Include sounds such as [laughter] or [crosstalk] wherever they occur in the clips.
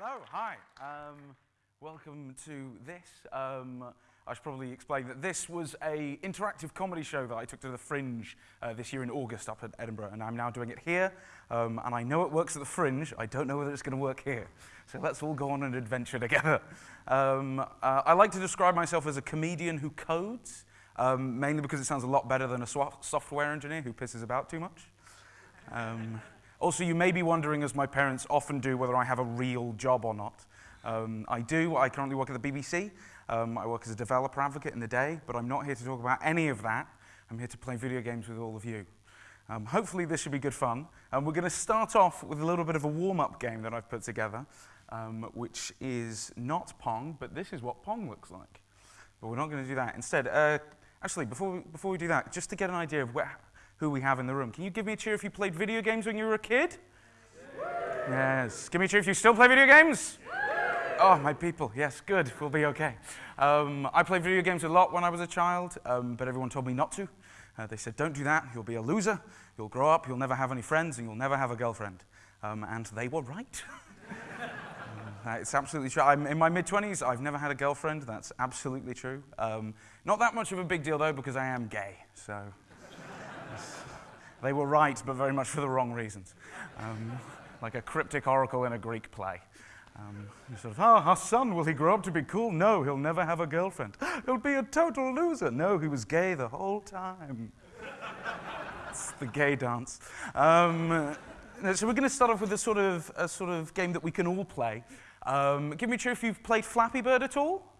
Hello, hi. Um, welcome to this. Um, I should probably explain that this was a interactive comedy show that I took to the Fringe uh, this year in August up at Edinburgh, and I'm now doing it here. Um, and I know it works at the Fringe. I don't know whether it's going to work here. So let's all go on an adventure together. Um, uh, I like to describe myself as a comedian who codes, um, mainly because it sounds a lot better than a software engineer who pisses about too much. Also, you may be wondering, as my parents often do, whether I have a real job or not. Um, I do. I currently work at the BBC. Um, I work as a developer advocate in the day, but I'm not here to talk about any of that. I'm here to play video games with all of you. Um, hopefully this should be good fun. Um, we're going to start off with a little bit of a warm-up game that I've put together, um, which is not Pong, but this is what Pong looks like. But we're not going to do that. Instead, uh, actually, before we, before we do that, just to get an idea of where, who we have in the room. Can you give me a cheer if you played video games when you were a kid? Yes. Give me a cheer if you still play video games. Oh, my people. Yes, good. We'll be okay. Um, I played video games a lot when I was a child, um, but everyone told me not to. Uh, they said, don't do that. You'll be a loser. You'll grow up. You'll never have any friends, and you'll never have a girlfriend. Um, and they were right. uh, [laughs] it's absolutely true. I'm in my mid-20s. I've never had a girlfriend. That's absolutely true. Um, not that much of a big deal, though, because I am gay. So they were right, but very much for the wrong reasons. Um, like a cryptic oracle in a Greek play. Um, sort of, oh, our son, will he grow up to be cool? No, he'll never have a girlfriend. He'll be a total loser. No, he was gay the whole time. it's the gay dance. Um, so we're going to start off with a sort of, a sort of game that we can all play. Um, give me a cheer if you've played Flappy Bird at all.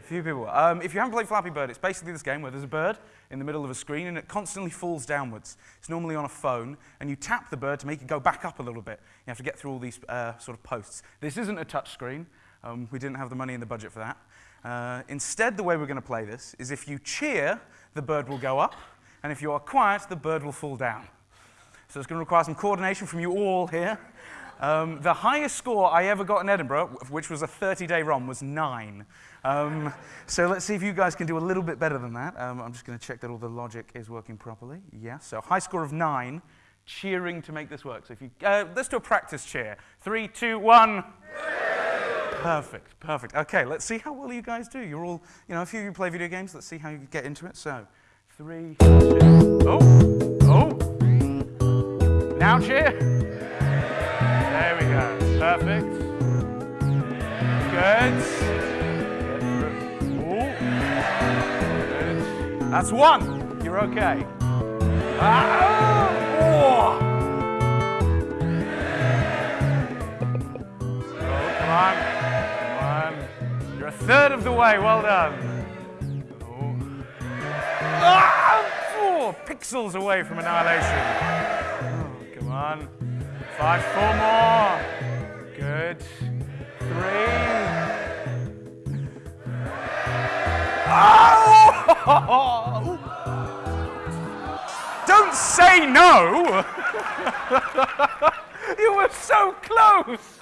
A few people. Um, if you haven't played Flappy Bird, it's basically this game where there's a bird in the middle of a screen and it constantly falls downwards. It's normally on a phone and you tap the bird to make it go back up a little bit. You have to get through all these uh, sort of posts. This isn't a touch screen. Um, we didn't have the money in the budget for that. Uh, instead, the way we're going to play this is if you cheer, the bird will go up, and if you are quiet, the bird will fall down. So it's going to require some coordination from you all here. Um, the highest score I ever got in Edinburgh, which was a 30-day run, was nine. Um, so let's see if you guys can do a little bit better than that. Um, I'm just going to check that all the logic is working properly. Yeah, so high score of nine, cheering to make this work. So if you, uh, let's do a practice cheer. Three, two, one. Perfect, perfect. Okay, let's see how well you guys do. You're all, you know, a few of you play video games. Let's see how you get into it. So, three, two, oh, oh. Now cheer. There we go. Perfect. Good. That's one. You're okay. Ah, oh. come on. Come on. You're a third of the way. Well done. Oh. Ah, four pixels away from annihilation. Oh, come on. Five, four more. Good. Three. Oh! [laughs] Don't say no! [laughs] you were so close!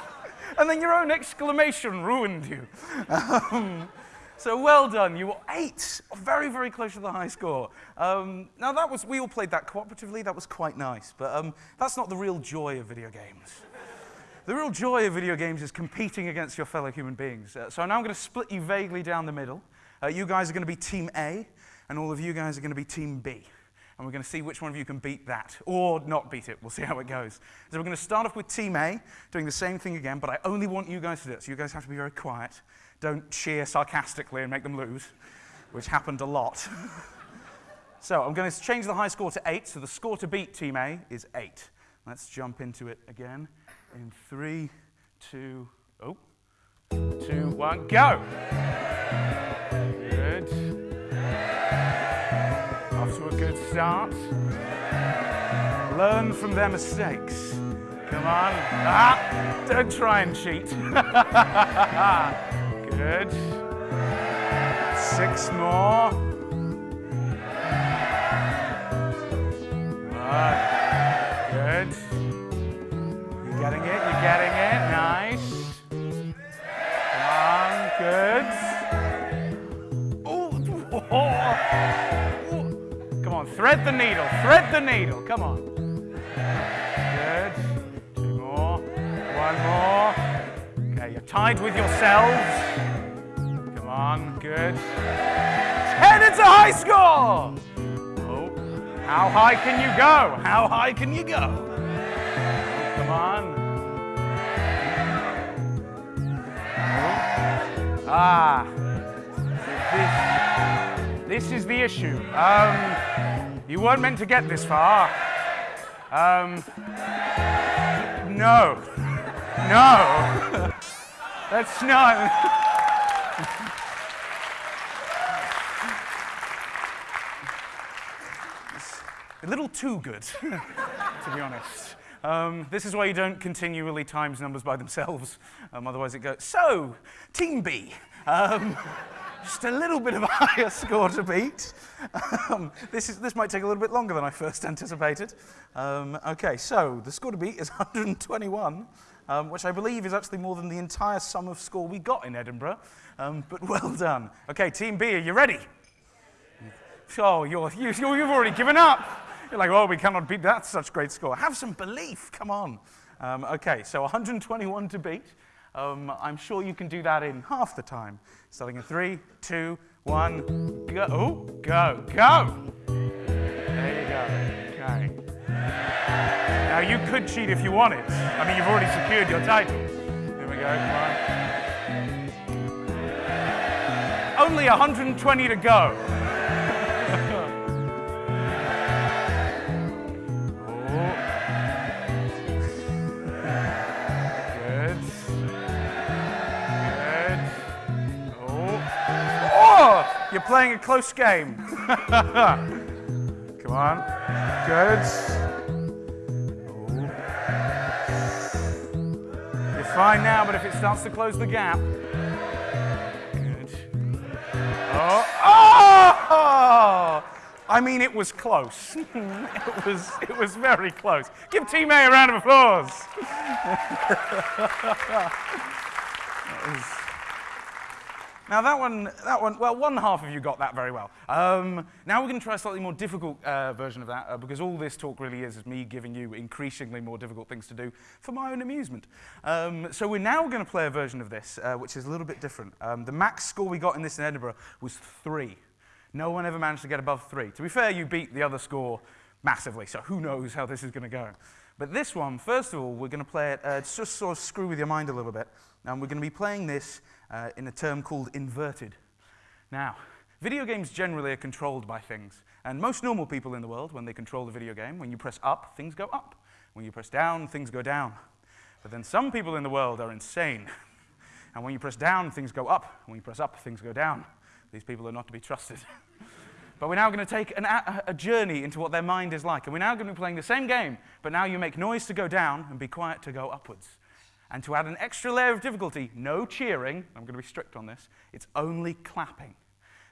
And then your own exclamation ruined you. Um, so well done, you were eight, very, very close to the high score. Um, now that was, we all played that cooperatively, that was quite nice, but um, that's not the real joy of video games. The real joy of video games is competing against your fellow human beings. Uh, so now I'm going to split you vaguely down the middle. Uh, you guys are going to be Team A, and all of you guys are going to be Team B. And we're going to see which one of you can beat that, or not beat it. We'll see how it goes. So we're going to start off with Team A, doing the same thing again, but I only want you guys to do it, so you guys have to be very quiet. Don't cheer sarcastically and make them lose, which happened a lot. [laughs] so I'm going to change the high score to 8, so the score to beat Team A is 8. Let's jump into it again in three, two, oh, two, one, go! Start. Learn from their mistakes. Come on. Ah, don't try and cheat. [laughs] Good. Six more. Right. Good. You're getting it, you're getting it. Thread the needle, thread the needle, come on. Good. Two more, one more. Okay, you're tied with yourselves. Come on, good. 10, it's a high score! Oh, how high can you go? How high can you go? Come on. Ah, this, this is the issue. Um, you weren't meant to get this far. Um, no, no, [laughs] that's not. [laughs] a little too good, [laughs] to be honest. Um, this is why you don't continually times numbers by themselves. Um, otherwise, it goes. So, Team B. Um, just a little bit of a [laughs] higher score to beat. Um, this, is, this might take a little bit longer than I first anticipated. Um, okay, so the score to beat is [laughs] 121, um, which I believe is actually more than the entire sum of score we got in Edinburgh. Um, but well done. Okay, Team B, are you ready? Oh, you're, you, you've already given up. You're like, oh, we cannot beat that such great score. Have some belief, come on. Um, okay, so 121 to beat. Um, I'm sure you can do that in half the time. Starting in three, two, one, go. Oh, go, go. There you go. Okay. Now you could cheat if you wanted. I mean, you've already secured your title. Here we go. Only 120 to go. You're playing a close game. [laughs] Come on. Good. You're fine now, but if it starts to close the gap. Good. Oh. Oh! I mean, it was close. [laughs] it, was, it was very close. Give Team A a round of applause. [laughs] Now that one, that one, well, one half of you got that very well. Um, now we're going to try a slightly more difficult uh, version of that, uh, because all this talk really is is me giving you increasingly more difficult things to do for my own amusement. Um, so we're now going to play a version of this, uh, which is a little bit different. Um, the max score we got in this in Edinburgh was three. No one ever managed to get above three. To be fair, you beat the other score massively, so who knows how this is going to go. But this one, first of all, we're going to play it, uh, just sort of screw with your mind a little bit. And we're going to be playing this uh, in a term called inverted. Now, video games generally are controlled by things. And most normal people in the world, when they control the video game, when you press up, things go up. When you press down, things go down. But then some people in the world are insane. And when you press down, things go up. When you press up, things go down. These people are not to be trusted. [laughs] but we're now going to take an, a, journey into what their mind is like. And we're now going to be playing the same game, but now you make noise to go down and be quiet to go upwards. And to add an extra layer of difficulty, no cheering, I'm going to be strict on this, it's only clapping.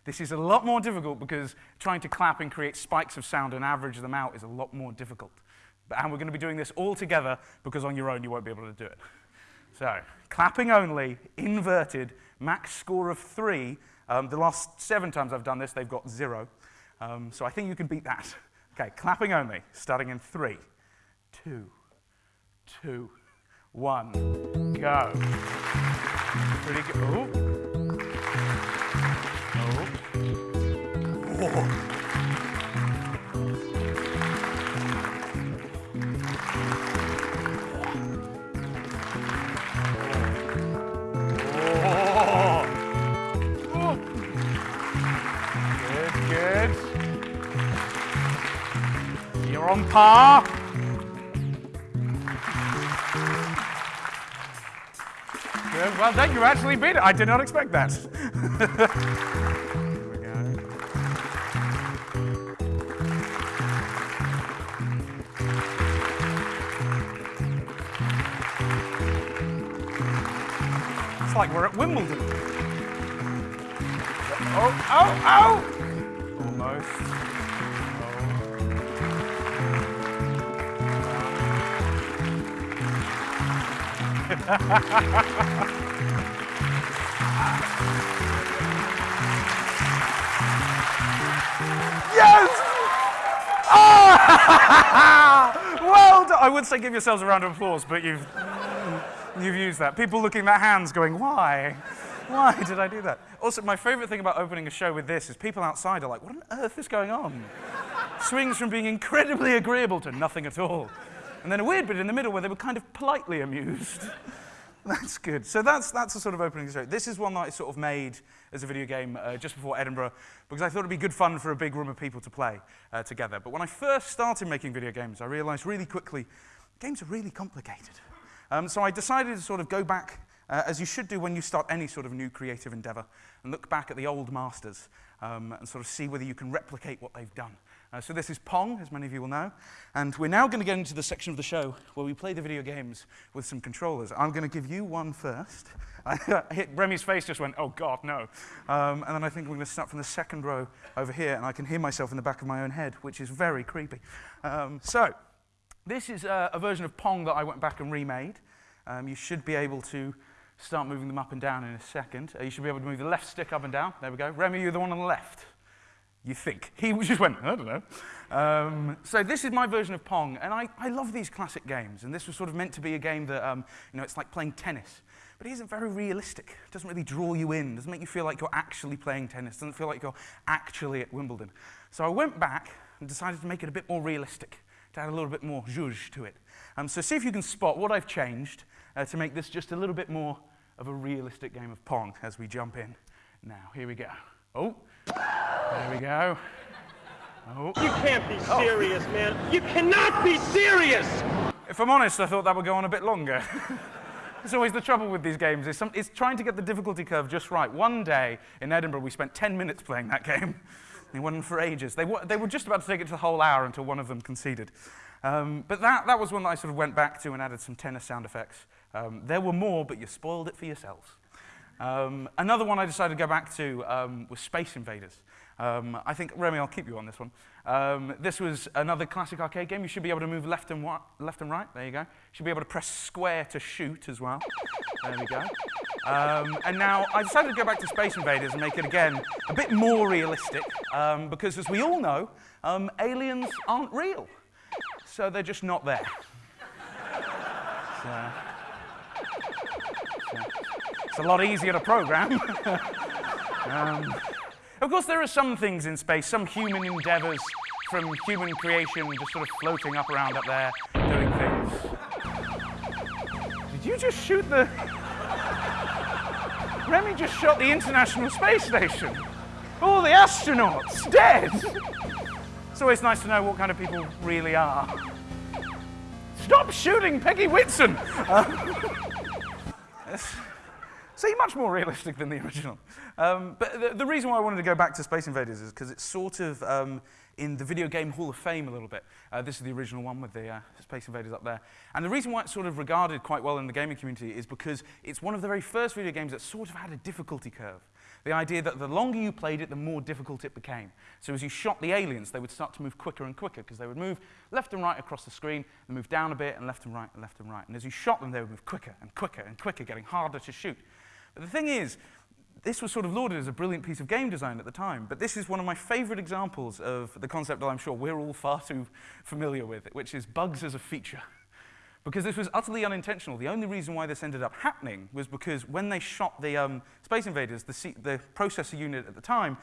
This is a lot more difficult because trying to clap and create spikes of sound and average them out is a lot more difficult. And we're going to be doing this all together because on your own you won't be able to do it. So, clapping only, inverted, max score of three. Um, the last seven times I've done this, they've got zero. Um, so I think you can beat that. [laughs] Okay, clapping only, starting in three, two, two, one, go. Pretty good. Oh. Oh. Whoa. on par. Good. Well done. You actually beat it. I did not expect that. [laughs] Here we go. It's like we're at Wimbledon. Oh, oh, oh! Yes! Oh! [laughs] well done. I would say give yourselves a round of applause, but you've You've used that. People looking at their hands going, why? Why did I do that? Also, my favorite thing about opening a show with this is people outside are like, what on earth is going on? Swings from being incredibly agreeable to nothing at all. And then a weird bit in the middle where they were kind of politely amused. [laughs] that's good. So that's, that's a sort of opening show. This is one that I sort of made as a video game uh, just before Edinburgh because I thought it'd be good fun for a big room of people to play uh, together. But when I first started making video games, I realized really quickly games are really complicated. Um, so I decided to sort of go back, uh, as you should do when you start any sort of new creative endeavor, and look back at the old masters um, and sort of see whether you can replicate what they've done. Uh, so this is Pong, as many of you will know, and we're now going to get into the section of the show where we play the video games with some controllers. I'm going to give you one first. [laughs] Remy's face just went, oh God, no. Um, and then I think we're going to start from the second row over here, and I can hear myself in the back of my own head, which is very creepy. Um, so, this is a, a, version of Pong that I went back and remade. Um, you should be able to start moving them up and down in a second. Uh, you should be able to move the left stick up and down. There we go. Remy, you're the one on the left. You think. [laughs] He just went, I don't know. Um, so this is my version of Pong, and I, I love these classic games. And this was sort of meant to be a game that, um, you know, it's like playing tennis. But it isn't very realistic. It doesn't really draw you in. Doesn't make you feel like you're actually playing tennis. Doesn't feel like you're actually at Wimbledon. So I went back and decided to make it a bit more realistic to add a little bit more zhuzh to it. Um, so see if you can spot what I've changed uh, to make this just a little bit more of a realistic game of Pong as we jump in. Now, here we go. Oh, there we go. Oh. You can't be serious, oh. man. You cannot be serious! If I'm honest, I thought that would go on a bit longer. [laughs] It's always the trouble with these games. It's, some, it's, trying to get the difficulty curve just right. One day in Edinburgh, we spent 10 minutes playing that [laughs] game. They went on for ages. They, they were just about to take it to the whole hour until one of them conceded. Um, but that, that was one that I sort of went back to and added some tennis sound effects. Um, there were more, but you spoiled it for yourselves. Um, another one I decided to go back to um, was Space Invaders. Um, I think, Remy, I'll keep you on this one. Um, this was another classic arcade game. You should be able to move left and, left and right. There you go. You should be able to press square to shoot as well. There we go. Um, and now I decided to go back to Space Invaders and make it again a bit more realistic um, because, as we all know, um, aliens aren't real. So they're just not there. [laughs] So, so it's a lot easier to program. [laughs] Um, of course, there are some things in space, some human endeavors from human creation just sort of floating up around up there, doing things. Did you just shoot the... [laughs] Remy just shot the International Space Station. All the astronauts dead. It's always nice to know what kind of people really are. Stop shooting Peggy Whitson! [laughs] Uh, See, much more realistic than the [laughs] original. Um, but the, the, reason why I wanted to go back to Space Invaders is because it's sort of um, in the Video Game Hall of Fame a little bit. Uh, this is the original one with the uh, Space Invaders up there. And the reason why it's sort of regarded quite well in the gaming community is because it's one of the very first video games that sort of had a difficulty curve. The idea that the longer you played it, the more difficult it became. So as you shot the aliens, they would start to move quicker and quicker because they would move left and right across the screen and move down a bit and left and right and left and right. And as you shot them, they would move quicker and quicker and quicker, getting harder to shoot. The thing is, this was sort of lauded as a brilliant piece of game design at the time, but this is one of my favorite examples of the concept that I'm sure we're all far too familiar with, which is bugs as a feature. Because this was utterly unintentional. The only reason why this ended up happening was because when they shot the um, Space Invaders, the, C the processor unit at the time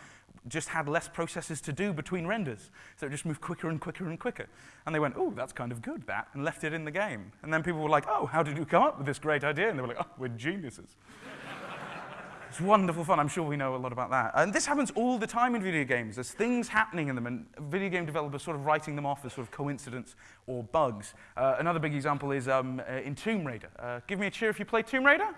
just had less processes to do between renders. So it just moved quicker and quicker and quicker. And they went, oh, that's kind of good, that, and left it in the game. And then people were like, oh, how did you come up with this great idea? And they were like, oh, we're geniuses. It's wonderful fun. I'm sure we know a lot about that. And this happens all the time in video games. There's things happening in them, and video game developers sort of writing them off as sort of coincidence or bugs. Uh, another big example is um, uh, in Tomb Raider. Uh, give me a cheer if you play Tomb Raider.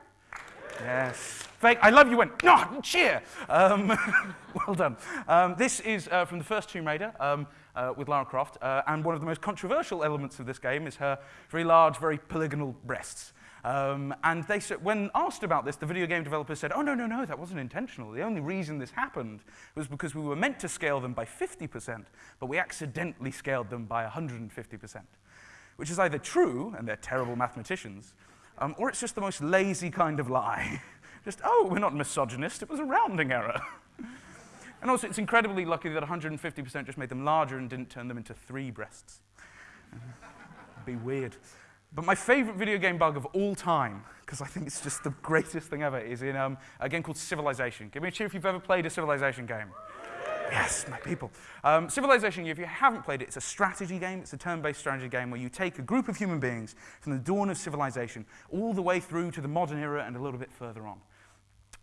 Yes. Fake, I love you went, no, cheer. Um, [laughs] well done. Um, this is uh, from the first Tomb Raider um, uh, with Lara Croft, uh, and one of the most controversial elements of this game is her very large, very polygonal breasts. Um, and they said, when asked about this, the video game developers said, oh, no, no, no, that wasn't intentional. The only reason this happened was because we were meant to scale them by 50%, but we accidentally scaled them by 150%, which is either true, and they're terrible mathematicians, um, or it's just the most lazy kind of lie. [laughs] just, oh, we're not misogynist, it was a rounding error. [laughs] and also, it's incredibly lucky that 150% just made them larger and didn't turn them into three breasts. [laughs] be weird. But my favorite video game bug of all time, because I think it's just the greatest thing ever, is in um, a game called Civilization. Give me a cheer if you've ever played a Civilization game. Yes, my people. Um, Civilization, if you haven't played it, it's a strategy game. It's a turn-based strategy game where you take a group of human beings from the dawn of civilization all the way through to the modern era and a little bit further on.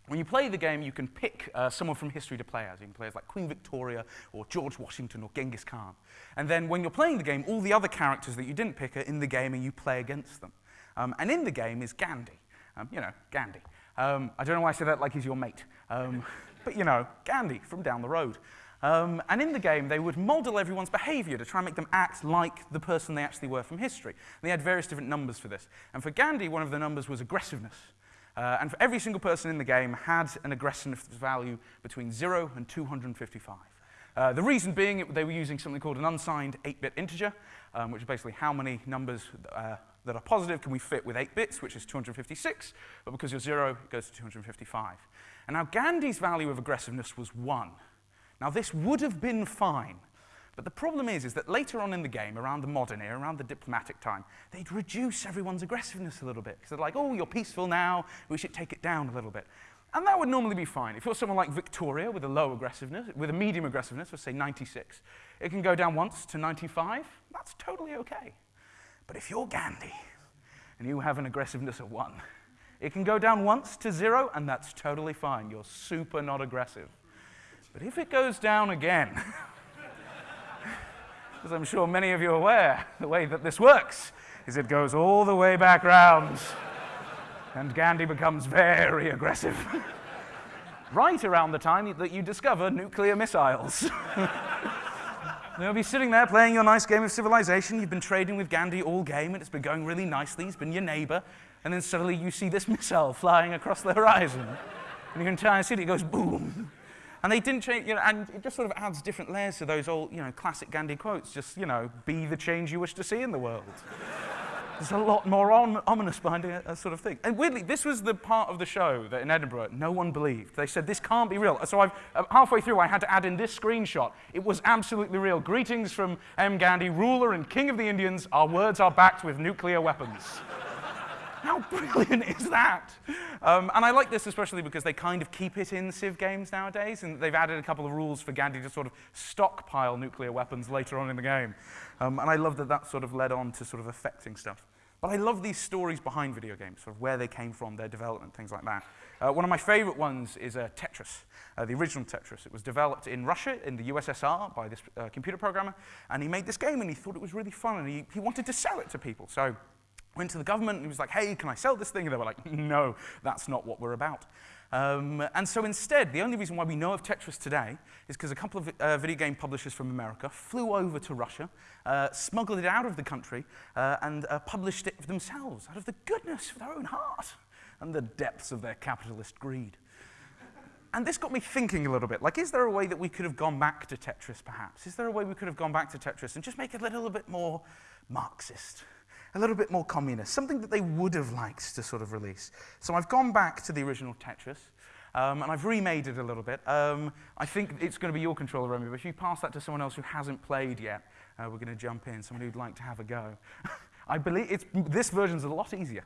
When you play the game, you can pick uh, someone from history to play as. You can play as like Queen Victoria or George Washington or Genghis Khan. And then when you're playing the game, all the other characters that you didn't pick are in the game and you play against them. Um, and in the game is Gandhi. Um, you know, Gandhi. Um, I don't know why I say that like he's your mate. Um, [laughs] but you know, Gandhi from down the road. Um, and in the game, they would model everyone's behavior to try and make them act like the person they actually were from history. And they had various different numbers for this. And for Gandhi, one of the numbers was aggressiveness. Uh, and for every single person in the game had an aggressiveness value between 0 and 255. Uh, the reason being it, they were using something called an unsigned 8-bit integer, um, which is basically how many numbers uh, that are positive can we fit with 8 bits, which is 256, but because you're 0, it goes to 255. And now Gandhi's value of aggressiveness was 1. Now this would have been fine but the problem is, is that later on in the game, around the modern era, around the diplomatic time, they'd reduce everyone's aggressiveness a little bit. Because they're like, oh, you're peaceful now, we should take it down a little bit. And that would normally be fine. If you're someone like Victoria with a low aggressiveness, with a medium aggressiveness, let's say 96, it can go down once to 95. That's totally okay. But if you're Gandhi and you have an aggressiveness of one, it can go down once to zero, and that's totally fine. You're super not aggressive. But if it goes down again, [laughs] as I'm sure many of you are aware, [laughs] the way that this works is it goes all the way back round, [laughs] and Gandhi becomes very aggressive. [laughs] right around the time that you discover nuclear missiles. You'll be sitting there playing your nice game of civilization. You've been trading with Gandhi all game, and it's been going really nicely. He's been your neighbor. And then suddenly you see this missile flying across the horizon. And your entire city goes boom. And they didn't change, you know, and it just sort of adds different layers to those old, you know, classic Gandhi quotes. Just, you know, be the change you wish to see in the world. [laughs] There's a lot more ominous behind a, a, sort of thing. And weirdly, this was the part of the show that in Edinburgh no one believed. They said, this can't be real. So I've, uh, halfway through, I had to add in this screenshot. It was absolutely real. Greetings from M. Gandhi, ruler and king of the Indians. Our words are backed with nuclear weapons. [laughs] How [laughs] brilliant is that? Um, and I like this especially because they kind of keep it in Civ games nowadays, and they've added a couple of rules for Gandhi to sort of stockpile nuclear weapons later on in the game. Um, and I love that that sort of led on to sort of affecting stuff. But I love these stories behind video games, sort of where they came from, their development, things like that. Uh, one of my favorite ones is uh, Tetris, uh, the original Tetris. It was developed in Russia, in the USSR, by this uh, computer programmer, and he made this game and he thought it was really fun and he, he wanted to sell it to people. So went to the government and he was like, hey, can I sell this thing? And they were like, no, that's not what we're about. Um, and so instead, the only reason why we know of Tetris today is because a couple of uh, video game publishers from America flew over to Russia, uh, smuggled it out of the country, uh, and uh, published it themselves out of the goodness of their own heart and the depths of their capitalist greed. And this got me thinking a little bit. Like, is there a way that we could have gone back to Tetris, perhaps? Is there a way we could have gone back to Tetris and just make it a little bit more Marxist? A little bit more communist, something that they would have liked to sort of release. So I've gone back to the original Tetris, um, and I've remade it a little bit. Um, I think it's going to be your controller, Remy, but if you pass that to someone else who hasn't played yet, uh, we're going to jump in, someone who'd like to have a go. [laughs] I believe it's, this version's a lot easier.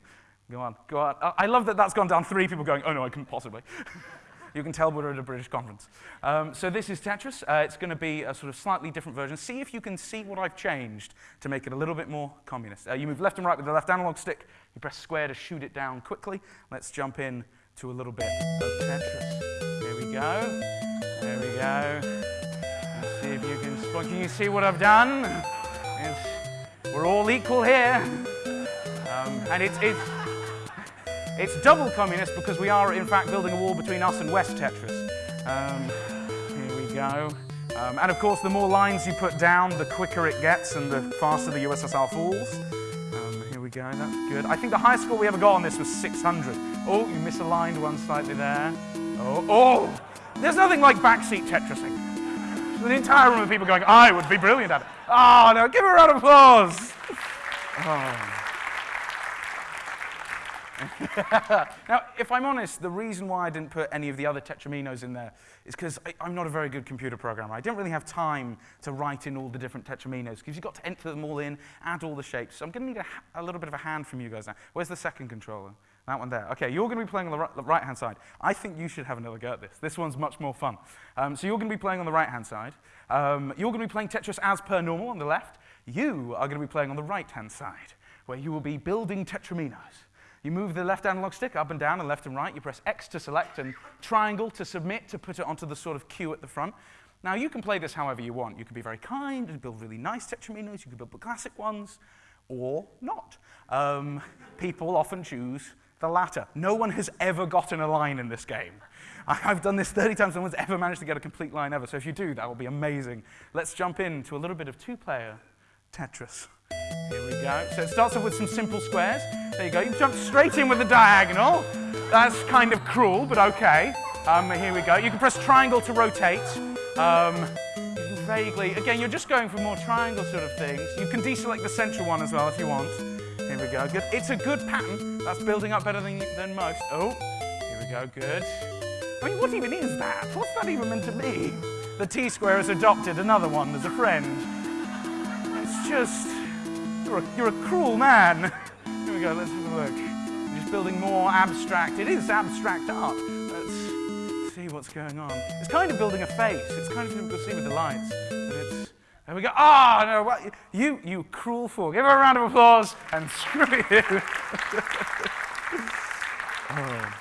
Go on, go on. I love that that's gone down three people going, oh no, I couldn't possibly. [laughs] You can tell we're at a British conference. Um, so this is Tetris. Uh, it's going to be a sort of slightly different version. See if you can see what I've changed to make it a little bit more communist. Uh, you move left and right with the left analog stick. You press square to shoot it down quickly. Let's jump in to a little bit of Tetris. Here we go. There we go. Let's see if you can. Can you see what I've done? It's, we're all equal here. Um, and it's, it's it's double communist because we are, in fact, building a wall between us and West Tetris. Um, here we go. Um, and of course, the more lines you put down, the quicker it gets and the faster the USSR falls. Um, here we go, that's good. I think the highest score we ever got on this was 600. Oh, you misaligned one slightly there. Oh, oh! There's nothing like backseat Tetrising. An entire room of people going, I would be brilliant at it. Oh, no, give a round of applause. Oh. [laughs] now, if I'm honest, the reason why I didn't put any of the other Tetraminos in there is because I'm not a very good computer programmer. I didn't really have time to write in all the different Tetraminos because you've got to enter them all in, add all the shapes. So I'm going to need a, a, little bit of a hand from you guys now. Where's the second controller? That one there. Okay, you're going to be playing on the right-hand side. I think you should have another go at this. This one's much more fun. Um, so you're going to be playing on the right-hand side. Um, you're going to be playing Tetris as per normal on the left. You are going to be playing on the right-hand side, where you will be building Tetraminos. You move the left analog stick up and down and left and right. You press X to select and triangle to submit to put it onto the sort of queue at the front. Now, you can play this however you want. You can be very kind and build really nice tetraminos. You can build the classic ones or not. Um, people often choose the latter. No one has ever gotten a line in this game. I've done this 30 times. No one's ever managed to get a complete line ever. So if you do, that will be amazing. Let's jump into a little bit of two-player Tetris. Here we go. So it starts off with some simple squares. There you go. You jump straight in with the diagonal. That's kind of cruel, but okay. Um, here we go. You can press triangle to rotate. Um, vaguely, again, you're just going for more triangle sort of things. You can deselect the central one as well if you want. Here we go. Good. It's a good pattern. That's building up better than, than most. Oh, here we go. Good. I mean, what even is that? What's that even meant to be? The T-square has adopted another one as a friend. It's just, you're a, you're a cruel man. [laughs] Here we go, let's have a look. I'm just building more abstract. It is abstract art. Let's see what's going on. It's kind of building a face. It's kind of difficult to see with the lights. But it's, there we go. Ah, oh, no, what? You, you cruel fool. Give her a round of applause and [laughs] screw you. oh.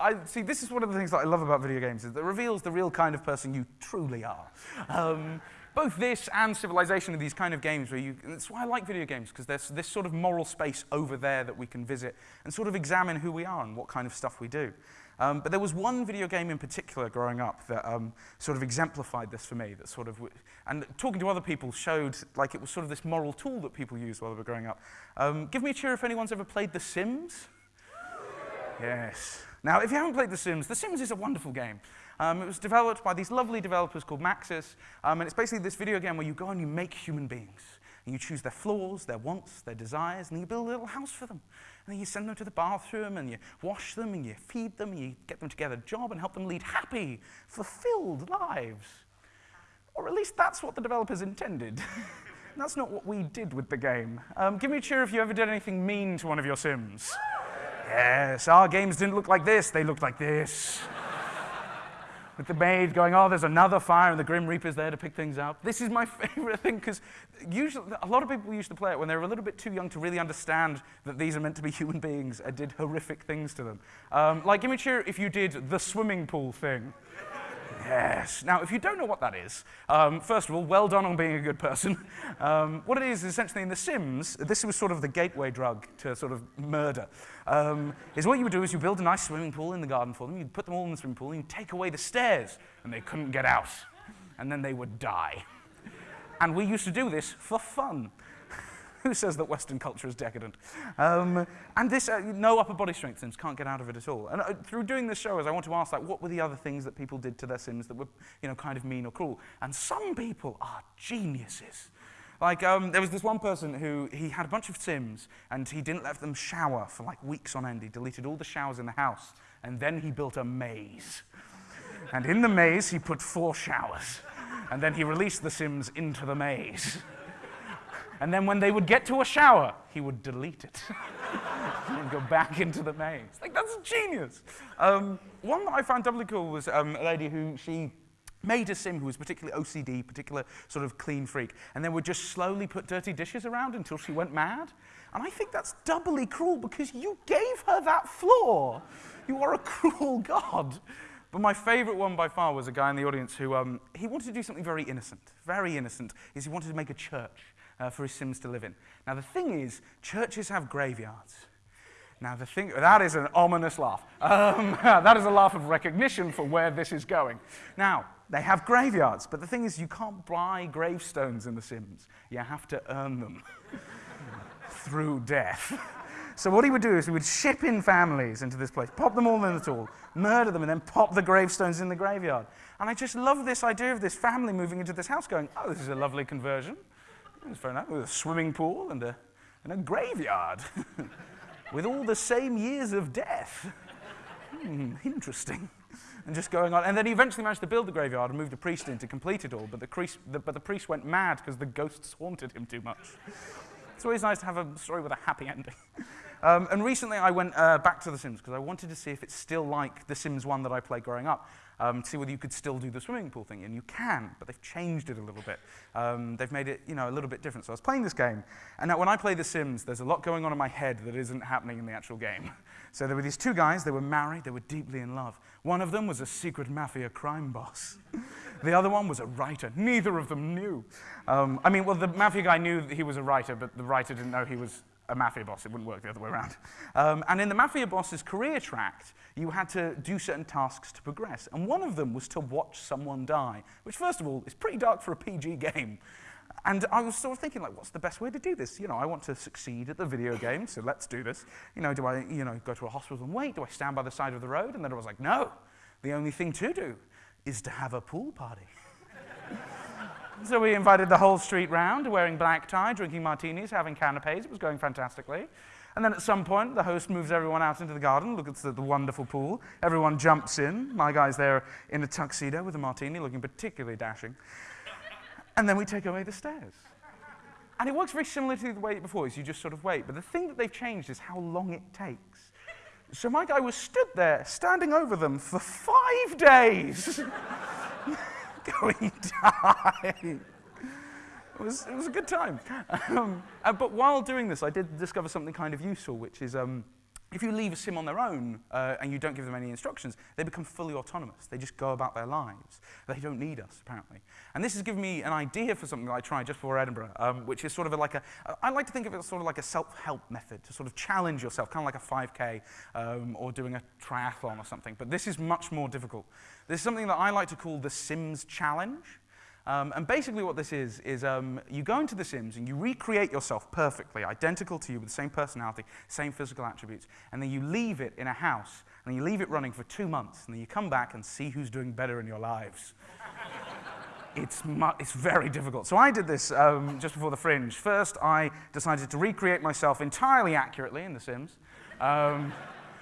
I, see, this is one of the things that I love about video games, is that it reveals the real kind of person you truly are. Um, both this and Civilization are these kind of games where you, that's why I like video games, because there's this sort of moral space over there that we can visit and sort of examine who we are and what kind of stuff we do. Um, but there was one video game in particular growing up that um, sort of exemplified this for me, that sort of, and talking to other people showed like it was sort of this moral tool that people used while they were growing up. Um, give me a cheer if anyone's ever played The Sims. [laughs] Yes. Now, if you haven't played The Sims, The Sims is a wonderful game. Um, it was developed by these lovely developers called Maxis, um, and it's basically this video game where you go and you make human beings. And you choose their flaws, their wants, their desires, and you build a little house for them. And then you send them to the bathroom, and you wash them, and you feed them, and you get them to get a job and help them lead happy, fulfilled lives. Or at least that's what the developers intended. [laughs] that's not what we did with the game. Um, give me a cheer if you ever did anything mean to one of your Sims. yes, our games didn't look like this, they looked like this with the maid going, oh, there's another fire, and the Grim Reaper's there to pick things up. This is my [laughs] favorite thing, because usually, a lot of people used to play it when they were a little bit too young to really understand that these are meant to be [laughs] human beings and did horrific things to them. Um, like, give me a cheer if you did the swimming pool thing. Yes. Now, if you don't know what that is, um, first of all, well done on being a good person. [laughs] Um, what it is, is essentially in The Sims, this was sort of the gateway drug to sort of murder, um, is what you would do is you build a nice swimming pool in the garden for them, you'd put them all in the swimming pool, and you'd take away the stairs, and they couldn't get out. And then they would die. [laughs] And we used to do this for fun. [laughs] Who says that Western culture is decadent? Um, and this, uh, no upper body strength Sims can't get out of it at all. And uh, through doing this show, as I want to ask, like, what were the other things that people did to their Sims that were, you know, kind of mean or cruel? And some people are geniuses. Like, um, there was this one person who, he had a bunch of Sims, and he didn't let them shower for like weeks on end. He deleted all the showers in the house, and then he built a maze. and in the maze, he put four showers. And then he released the Sims into the maze. And then when they would get to a shower, he would delete it [laughs] and go back into the maze. Like, that's genius. Um, one that I found doubly cool was um, a lady who she made a sim who was particularly OCD, particular sort of clean freak, and then would just slowly put dirty dishes around until she went mad. And I think that's doubly cruel because you gave her that flaw. You are a [laughs] cruel God. But my favorite one by far was a guy in the audience who um, he wanted to do something very innocent, very innocent, is he wanted to make a church uh, for his Sims to live in. Now, the thing is, churches have graveyards. Now, the thing, that is an ominous laugh. Um, [laughs] that is a laugh of recognition for where this is going. Now, they have graveyards, but the thing is, you can't buy gravestones in The Sims. You have to earn them [laughs] through death. So what he would do is he would ship in families into this place, pop them all in the tool, murder them, and then pop the gravestones in the graveyard. And I just love this idea of this family moving into this house going, oh, this is a lovely conversion. It's fair enough. With a swimming pool and a, and a graveyard. [laughs] with all the same years of death. Hmm, interesting. And just going on. And then he eventually managed to build the graveyard and moved a priest in to complete it all. But the priest, the, but the priest went mad because the ghosts haunted him too much. It's always nice to have a story with a happy ending. Um, and recently I went uh, back to The Sims because I wanted to see if it's still like The Sims 1 that I played growing up. Um, to see whether you could still do the swimming pool thing, and you can, but they've changed it a little bit. Um, they've made it, you know, a little bit different. So I was playing this game, and now when I play The Sims, there's a lot going on in my head that isn't happening in the actual game. [laughs] So there were these two guys, they were married, they were deeply in love. One of them was a secret mafia crime boss. [laughs] the other one was a writer. Neither of them knew. Um, I mean, well, the mafia guy knew that he was a writer, but the writer didn't know he was a mafia boss. It wouldn't work the other way around. Um, and in the mafia boss's career tract, you had to do certain tasks to progress. And one of them was to watch someone die, which, first of all, is pretty dark for a PG game. And I was sort of thinking, like, what's the best way to do this? You know, I want to succeed at the video game, so let's do this. You know, do I, you know, go to a hospital and wait? Do I stand by the side of the road? And then I was like, no, the only thing to do is to have a pool party. [laughs] so we invited the whole street round, wearing black tie, drinking martinis, having canapes. It was going fantastically. And then at some point, the host moves everyone out into the garden, look at the, the, wonderful pool. Everyone jumps in. My guy's there in a tuxedo with a martini, looking particularly dashing. And then we take away the stairs. And it works very similar to the way before, is you just sort of wait. But the thing that they've changed is how long it takes. So my guy was stood there, standing over them for five days, [laughs] going, [laughs] die. It was, it was a good time. Um, uh, but while doing this, I did discover something kind of useful, which is um, if you leave a sim on their own uh, and you don't give them any instructions, they become fully autonomous. They just go about their lives. They don't need us, apparently. And this has given me an idea for something that I tried just before Edinburgh, um, which is sort of like a, I like to think of it as sort of like a self-help method to sort of challenge yourself, kind of like a 5K um, or doing a triathlon or something. But this is much more difficult. This is something that I like to call the Sims Challenge. Um, and basically what this is, is um, you go into The Sims and you recreate yourself perfectly, identical to you with the same personality, same physical attributes, and then you leave it in a house, and you leave it running for two months, and then you come back and see who's doing better in your lives. [laughs] it's, it's very difficult. So I did this um, just before the Fringe. First, I decided to recreate myself entirely accurately in The Sims. Um,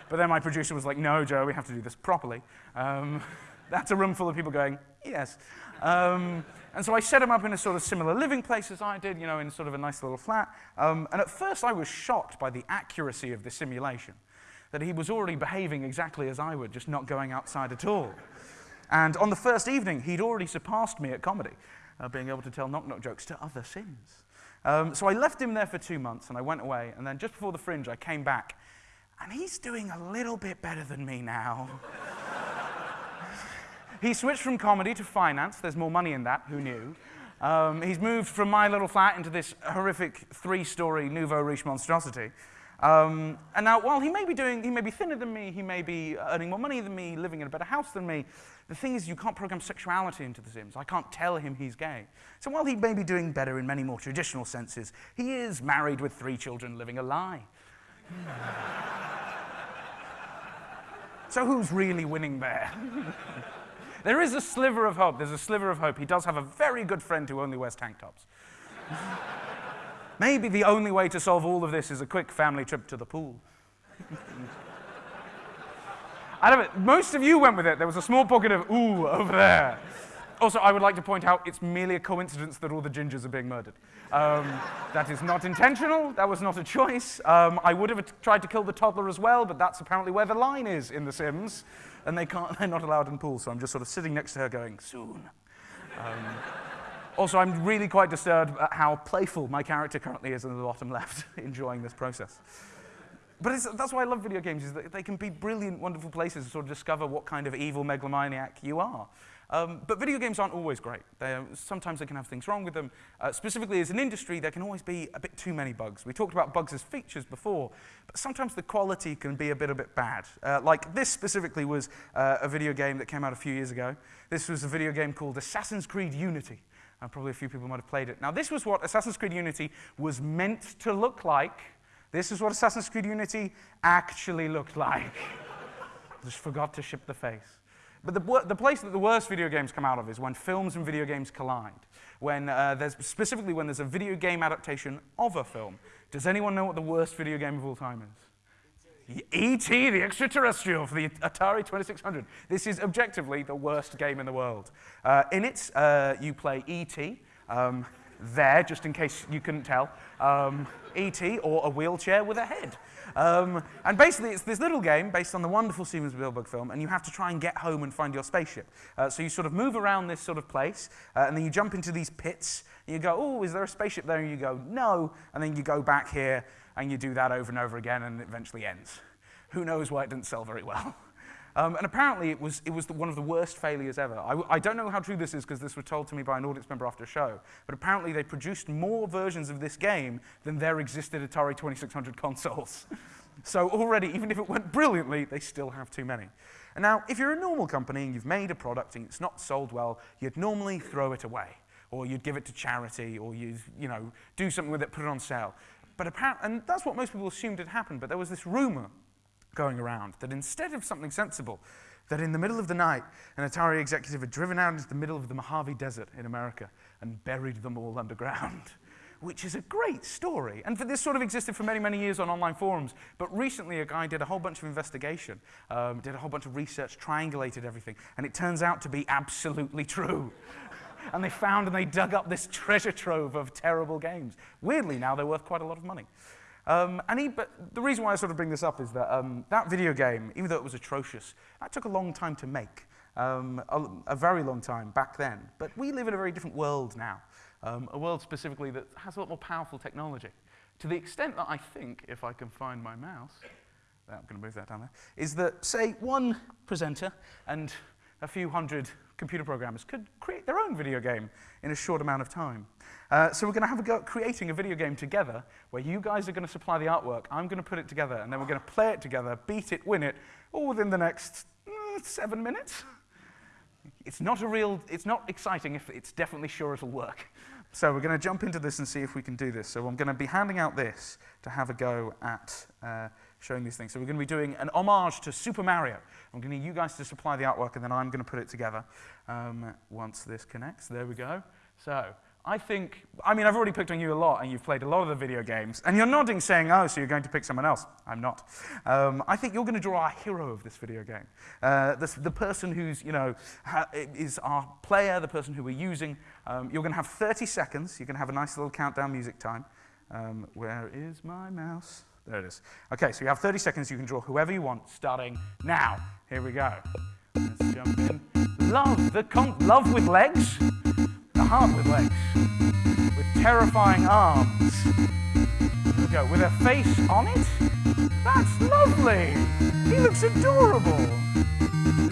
but then my producer was like, no, Joe, we have to do this properly. Um, [laughs] that's a room full of people going, yes. Um, and so I set him up in a sort of similar living place as I did, you know, in sort of a nice little flat. Um, and at first I was shocked by the accuracy of the simulation, that he was already behaving exactly as I would, just not going outside at all. And on the first evening, he'd already surpassed me at comedy, uh, being able to tell knock-knock jokes to other Sims. Um, so I left him there for two months, and I went away. And then just before the Fringe, I came back, and he's doing a little bit better than me now. He switched from comedy to finance. There's more money in that, who knew? Um, he's moved from my little flat into this horrific three-story nouveau riche monstrosity. Um, and now, while he may be doing, he may be thinner than me, he may be earning more money than me, living in a better house than me, the thing is you can't program sexuality into The Sims. I can't tell him he's gay. So while he may be doing better in many more traditional senses, he is married with three children living a lie. [laughs] so who's really winning there? [laughs] There is a sliver of hope. There's a sliver of hope. He does have a very good friend who only wears tank tops. Maybe the only way to solve all of this is a quick family trip to the pool. I don't know, most of you went with it. There was a small pocket of ooh over there. Also, I would like to point out it's merely a coincidence that all the gingers are being murdered. Um, that is not intentional. That was not a choice. Um, I would have tried to kill the toddler as well, but that's apparently where the line is in The Sims and they can't, [laughs] they're not allowed in pools, so I'm just sort of sitting next to her going, soon. Um, also, I'm really quite disturbed at how playful my character currently is in the bottom left, [laughs] enjoying this process. But that's why I love video games, is that they can be brilliant, wonderful places to sort of discover what kind of evil megalomaniac you are. Um, but video games aren't always great. They're, sometimes they can have things wrong with them. Uh, specifically, as an industry, there can always be a bit too many bugs. We talked about bugs as features before, but sometimes the quality can be a bit, a bit bad. Uh, like this specifically was uh, a video game that came out a few years ago. This was a video game called Assassin's Creed Unity. Uh, probably a few people might have played it. Now, this was what Assassin's Creed Unity was meant to look like. This is what Assassin's Creed Unity actually looked like. [laughs] Just forgot to ship the face. But the, the place that the worst video games come out of is when films and video games collide. When uh, there's, specifically when there's a video game adaptation of a film. Does anyone know what the worst video game of all time is? E.T. the Extraterrestrial for the Atari 2600. This is objectively the worst game in the world. Uh, in it, uh, you play E.T. Um, there, just in case you couldn't tell, um, E.T. or a wheelchair with a head. Um, and basically, it's this little game based on the wonderful Steven Spielberg film, and you have to try and get home and find your spaceship. Uh, so you sort of move around this sort of place, uh, and then you jump into these pits, and you go, oh, is there a spaceship there? And you go, no, and then you go back here, and you do that over and over again, and it eventually ends. Who knows why it didn't sell very well? [laughs] Um, and apparently, it was, it was the, one of the worst failures ever. I, I don't know how true this is because this was told to me by an audience member after a show, but apparently, they produced more versions of this game than there existed Atari 2600 consoles. [laughs] so, already, even if it went brilliantly, they still have too many. And now, if you're a normal company and you've made a product and it's not sold well, you'd normally throw it away, or you'd give it to charity, or you'd you know, do something with it, put it on sale. But apparently, and that's what most people assumed had happened, but there was this rumor going around that instead of something sensible, that in the middle of the night, an Atari executive had driven out into the middle of the Mojave Desert in America and buried them all [laughs] underground, which is a great story. And for this sort of existed for many, many years on online forums. But recently, a guy did a whole bunch of investigation, um, did a whole bunch of research, triangulated everything, and it turns out to be absolutely true. [laughs] and they found and they dug up this treasure trove of terrible games. Weirdly, now they're worth quite a lot of money. Um, and he, but the reason why I sort of bring this up is that um, that video game, even though it was atrocious, that took a long time to make. Um, a, a, very long time back then. But we live in a very different world now. Um, a world specifically that has a lot more powerful technology. To the extent that I think, if I can find my mouse, I'm going to move that down there, is that, say, one presenter and a few hundred computer programmers could create their own video game in a short amount of time. Uh, so we're going to have a go at creating a video game together where you guys are going to supply the artwork, I'm going to put it together, and then we're going to play it together, beat it, win it, all within the next uh, seven minutes. It's not a real, it's not exciting if it's definitely sure it'll work. So we're going to jump into this and see if we can do this. So I'm going to be handing out this to have a go at uh, showing these things. So we're going to be doing an homage to Super Mario. I'm going to need you guys to supply the artwork, and then I'm going to put it together um, once this connects. There we go. So I think, I mean, I've already picked on you a lot, and you've played a lot of the video games, and you're nodding saying, oh, so you're going to pick someone else. I'm not. Um, I think you're going to draw our hero of this video game. Uh, this, the person who's, you know, is our player, the person who we're using. Um, you're going to have 30 seconds. You're going to have a nice little countdown music time. Um, where is my mouse? There it is. Okay, so you have 30 seconds. You can draw whoever you want, starting now. Here we go. Let's jump in. Love, the con love with legs the heart with legs, with terrifying arms. Here we go, with a face on it? That's lovely! He looks adorable!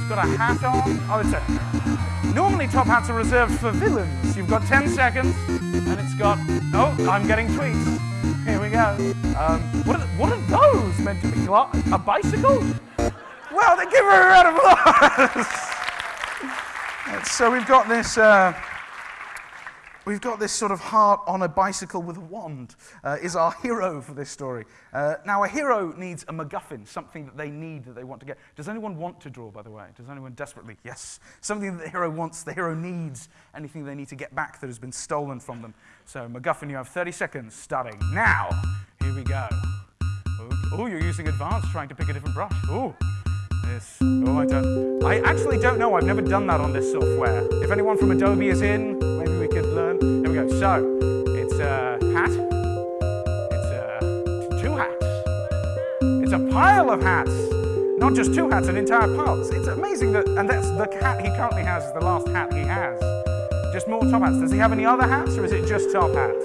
Got a hat on. Oh, it's a... Normally top hats are reserved for villains. You've got 10 seconds, and it's got... Oh, I'm getting tweets. Here we go. Um, what, are, what are those meant to be? A bicycle? Well, they give her a round of applause! [laughs] so we've got this... Uh, We've got this sort of heart on a bicycle with a wand, uh, is our [laughs] hero for this story. Uh, now, a hero needs a MacGuffin, something that they need, that they want to get. Does anyone want to draw, by the way? Does anyone desperately? Yes. Something that the hero wants, the hero needs, anything they need to get back that has been stolen from them. So, MacGuffin, you have 30 seconds starting now. Here we go. Oh, you're using advanced, trying to pick a different brush. Oh. This. Oh, I don't. I actually don't know. I've never done that on this software. If anyone from Adobe is in, maybe learn. Here we go. So, it's a hat. It's a, two hats. It's a pile of hats. Not just two hats, an entire pile. It's amazing that, and that's the hat he currently has is the last hat he has. Just more top hats. Does he have any other hats, or is it just top hats?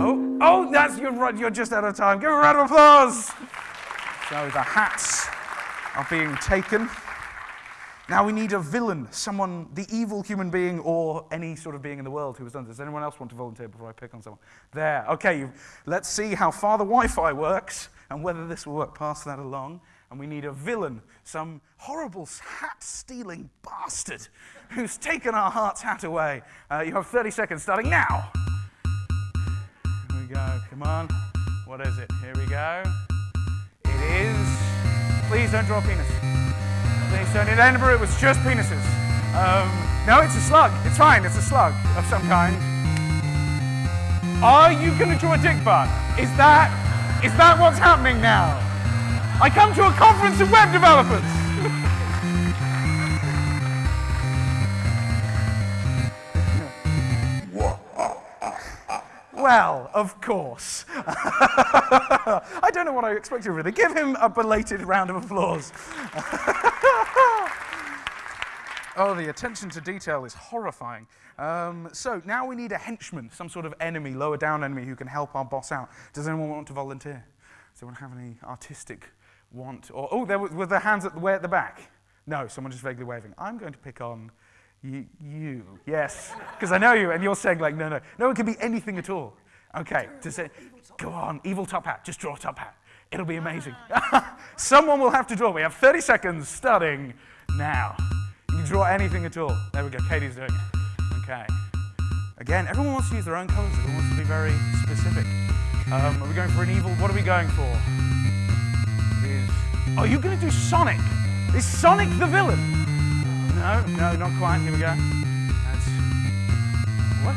Oh, oh, that's you're You're just out of time. Give a round of applause. So the hats are being taken. Now we need a villain, someone, the evil human being or any sort of being in the world who has done this. Does anyone else want to volunteer before I pick on someone? There, okay, let's see how far the Wi-Fi works and whether this will work. Pass that along. And we need a villain, some horrible hat-stealing bastard who's taken our heart's hat away. Uh, you have 30 seconds starting now. Here we go, come on. What is it? Here we go. It is Please don't draw a penis. Don't. In Edinburgh, it was just penises. Um, no, it's a slug. It's fine. It's a slug of some kind. Are you going to draw a dick butt? Is that, is that what's happening now? I come to a conference of web developers. Well, of course. [laughs] I don't know what I expected really. Give him a belated round of applause. [laughs] oh, the attention to detail is horrifying. Um, so now we need a henchman, some sort of enemy, lower down enemy who can help our boss out. Does anyone want to volunteer? Does anyone have any artistic want? Or, oh, there were, were the hands at the way at the back? No, someone just vaguely waving. I'm going to pick on you. you. Yes, because I know you, and you're saying like, no, no. No, it can be anything at all. Okay, to say, go on, evil top hat, just draw a top hat. It'll be amazing. [laughs] Someone will have to draw. We have 30 seconds starting now. You can draw anything at all. There we go, Katie's doing it. Okay. Again, everyone wants to use their own colors. Everyone wants to be very specific. Um, are we going for an evil? What are we going for? Is. Oh, you're going to do Sonic. Is Sonic the villain? No, no, not quite. Here we go. That's. What?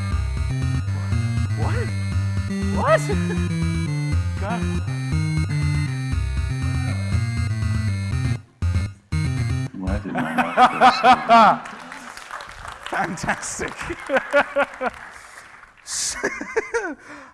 What? What? [laughs] go. Why did my [laughs] Fantastic. [laughs] [laughs]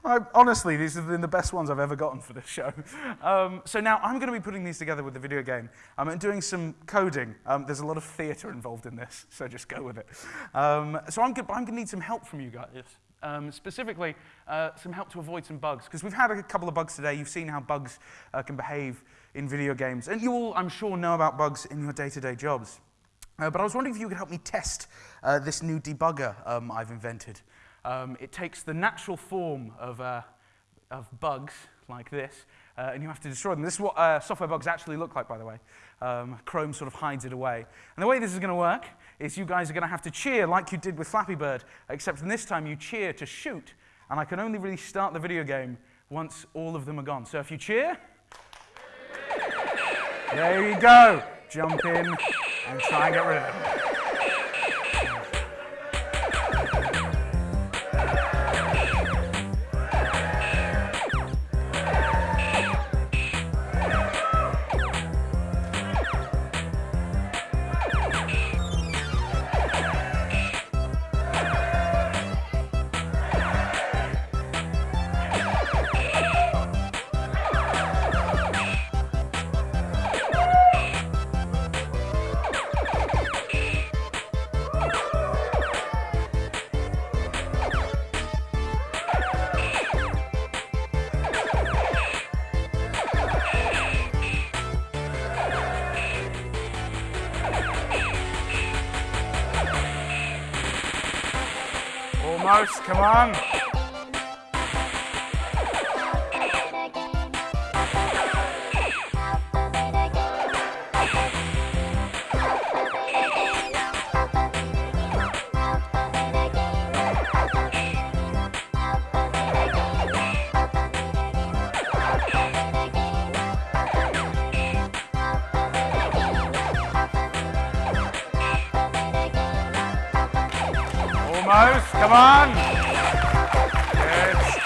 I, honestly, these have been the best ones I've ever gotten for this show. Um, so now I'm going to be putting these together with the video game um, and doing some coding. Um, there's a lot of theatre involved in this, so just go with it. Um, so I'm, I'm going to need some help from you guys. Um, specifically, uh, some help to avoid some bugs. Because we've had a couple of bugs today. You've seen how bugs uh, can behave in video games. And you all, I'm sure, know about bugs in your day-to-day jobs. Uh, but I was wondering if you could help me test uh, this new debugger um, I've invented. Um, it takes the natural form of, uh, of bugs like this, uh, and you have to destroy them. This is what uh, software bugs actually look like, by the way. Um, Chrome sort of hides it away. And the way this is going to work is you guys are going to have to cheer like you did with Flappy Bird, except this time you cheer to shoot. And I can only really start the video game once all of them are gone. So if you cheer, there you go. Jump in and try and get rid of them.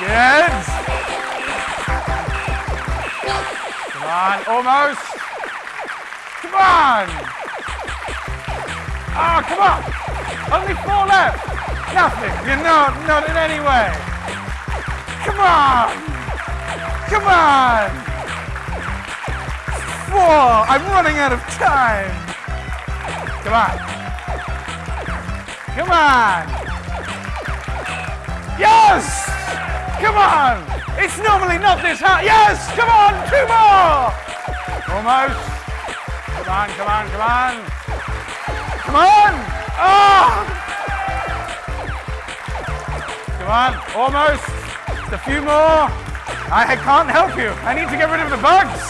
Good. Come on, almost. Come on. Oh, come on. Only four left. Nothing. You're not, not in any way. Come on. Come on. Four. I'm running out of time. Come on. Come on! Yes! Come on! It's normally not this hard. Yes! Come on! Two more! Almost. Come on, come on, come on. Come on! Oh! Come on, almost. Just a few more. I can't help you. I need to get rid of the bugs.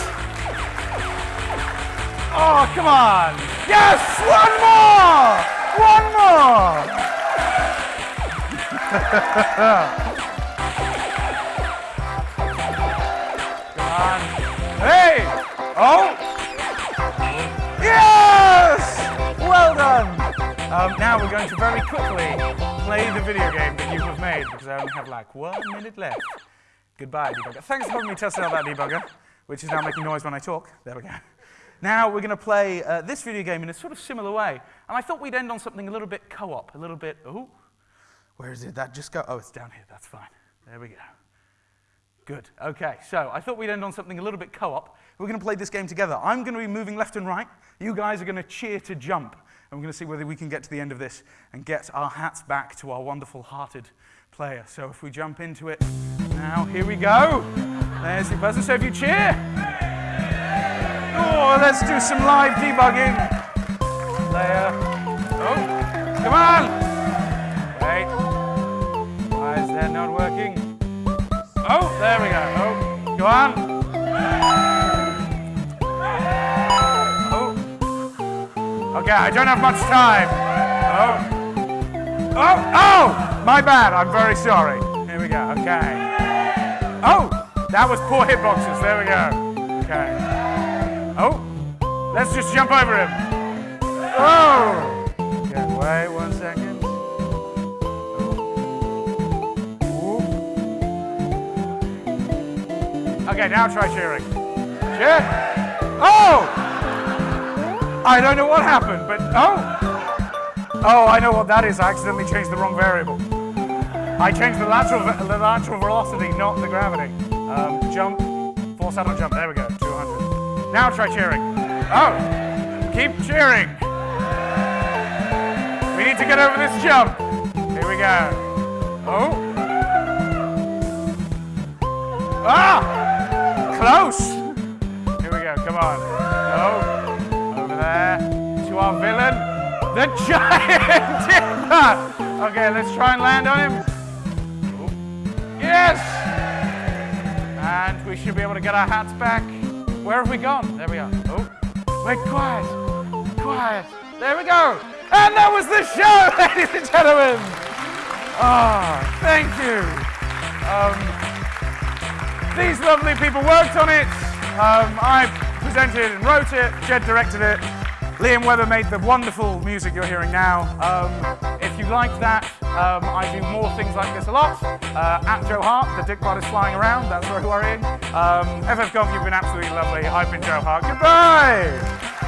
Oh, come on. Yes! One more! One more! [laughs] now we're going to very quickly play the video game that you have made because I only have like one minute left. Goodbye, debugger. Thanks for helping me test out that debugger. which is now making noise when I talk. There we go. Now we're going to play uh, this video game in a sort of similar way. And I thought we'd end on something a little bit co-op, a little bit, oh, where is it? that just go? Oh, it's down here, that's fine. There we go. Good, okay, so I thought we'd end on something a little bit co-op. We're going to play this game together. I'm going to be moving left and right. You guys are going to cheer to jump. And we're going to see whether we can get to the end of this and get our hats back to our wonderful hearted player. So if we jump into it now, here we go. There's your buzzer, so if you cheer. Oh, let's do some live debugging. Player. Oh, come on. Wait. Why is that not working? Oh, there we go. Oh, go on. Okay, I don't have much time. Oh. Oh, oh! My bad, I'm very sorry. Here we go, okay. Oh! That was poor hitboxes, there we go. Okay. Oh, let's just jump over him. Oh! Okay, wait one second. Ooh. Okay, now try cheering. Cheer. Oh! I don't know what happened, but oh! Oh, I know what that is. I accidentally changed the wrong variable. I changed the lateral, the lateral velocity, not the gravity. Um, jump, force out on jump. There we go, 200. Now try cheering. Oh, keep cheering. We need to get over this jump. Here we go. Oh. Ah! Close. Here we go, come on. Oh, over there to our villain, the giant dipper. Okay, let's try and land on him. Yes! And we should be able to get our hats back. Where have we gone? There we are. Oh, wait, quiet, quiet. There we go. And that was the show, [laughs] ladies and gentlemen. Oh, thank you. Um, these lovely people worked on it. Um, I presented and wrote it. Jed directed it. Liam Weber made the wonderful music you're hearing now. Um, if you liked that, um, I do more things like this a lot. Uh, at Joe Hart, the dick bot is flying around, that's very worrying. Um, FFConf, you've been absolutely lovely. I've been Joe Hart. Goodbye!